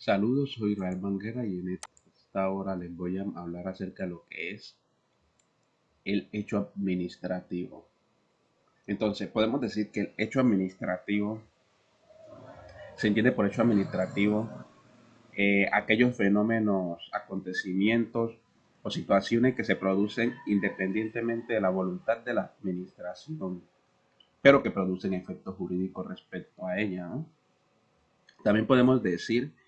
Saludos, soy Israel Manguera y en esta hora les voy a hablar acerca de lo que es el hecho administrativo. Entonces, podemos decir que el hecho administrativo se entiende por hecho administrativo eh, aquellos fenómenos, acontecimientos o situaciones que se producen independientemente de la voluntad de la administración, pero que producen efectos jurídicos respecto a ella. También podemos decir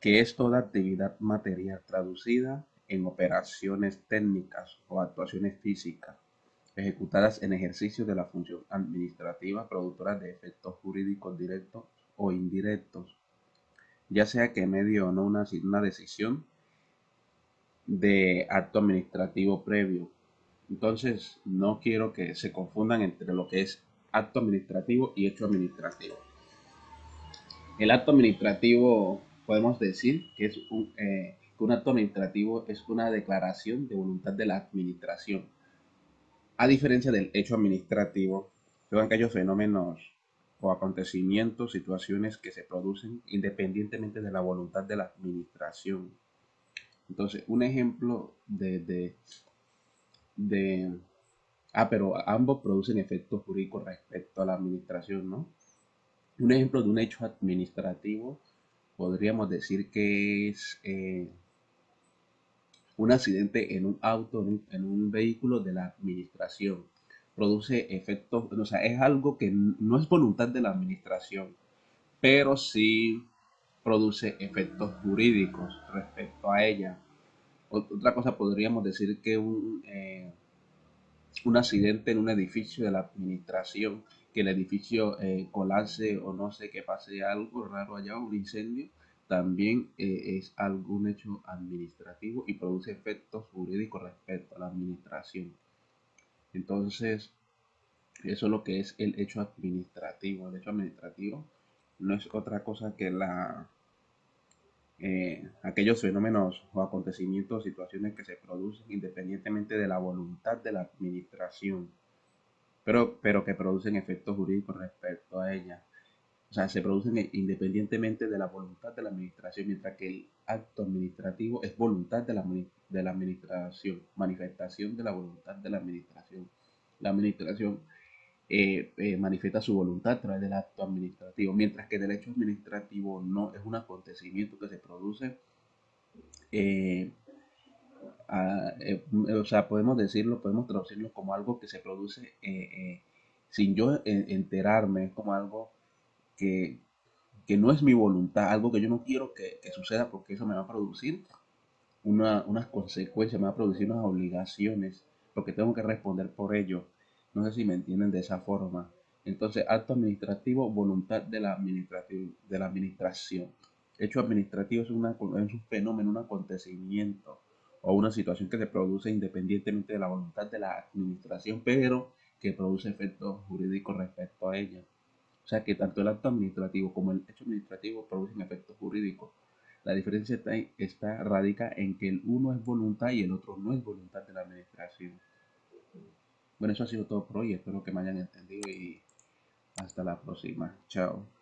que es toda actividad material traducida en operaciones técnicas o actuaciones físicas ejecutadas en ejercicio de la función administrativa productora de efectos jurídicos directos o indirectos, ya sea que medio o no una, una decisión de acto administrativo previo. Entonces, no quiero que se confundan entre lo que es acto administrativo y hecho administrativo. El acto administrativo podemos decir que es un, eh, un acto administrativo es una declaración de voluntad de la administración. A diferencia del hecho administrativo, son aquellos fenómenos o acontecimientos, situaciones que se producen independientemente de la voluntad de la administración. Entonces, un ejemplo de, de, de ah, pero ambos producen efectos jurídicos respecto a la administración, ¿no? Un ejemplo de un hecho administrativo podríamos decir que es eh, un accidente en un auto, en un, vehículo de la administración. Produce efectos, o sea, es algo que no es voluntad de la administración, pero sí produce efectos jurídicos respecto a ella. Otra cosa podríamos decir que un, eh, un accidente en un edificio de la administración que el edificio eh, colapse o no sé, que pase algo raro allá, un incendio, también eh, es algún hecho administrativo y produce efectos jurídicos respecto a la administración. Entonces, eso es lo que es el hecho administrativo. El hecho administrativo no es otra cosa que la eh, aquellos fenómenos o acontecimientos, situaciones que se producen independientemente de la voluntad de la administración pero, pero que producen efectos jurídicos respecto a ella. O sea, se producen independientemente de la voluntad de la administración, mientras que el acto administrativo es voluntad de la, de la administración, manifestación de la voluntad de la administración. La administración eh, eh, manifiesta su voluntad a través del acto administrativo, mientras que el derecho administrativo no es un acontecimiento que se produce eh, eh, o sea, podemos decirlo, podemos traducirlo como algo que se produce eh, eh, sin yo enterarme, como algo que, no es mi voluntad, algo que yo no quiero que, suceda porque eso me va a producir unas consecuencias, me va a producir unas obligaciones, porque tengo que responder por ello. No sé si me entienden de esa forma. Entonces, acto administrativo, voluntad de la, de la administración. Hecho administrativo es, una, es un fenómeno, un acontecimiento o una situación que se produce independientemente de la voluntad de la administración, pero que produce efectos jurídicos respecto a ella. O sea que tanto el acto administrativo como el hecho administrativo producen efectos jurídicos. La diferencia está, está radica en que el uno es voluntad y el otro no es voluntad de la administración. Bueno, eso ha sido todo por hoy. Espero que me hayan entendido y hasta la próxima. Chao.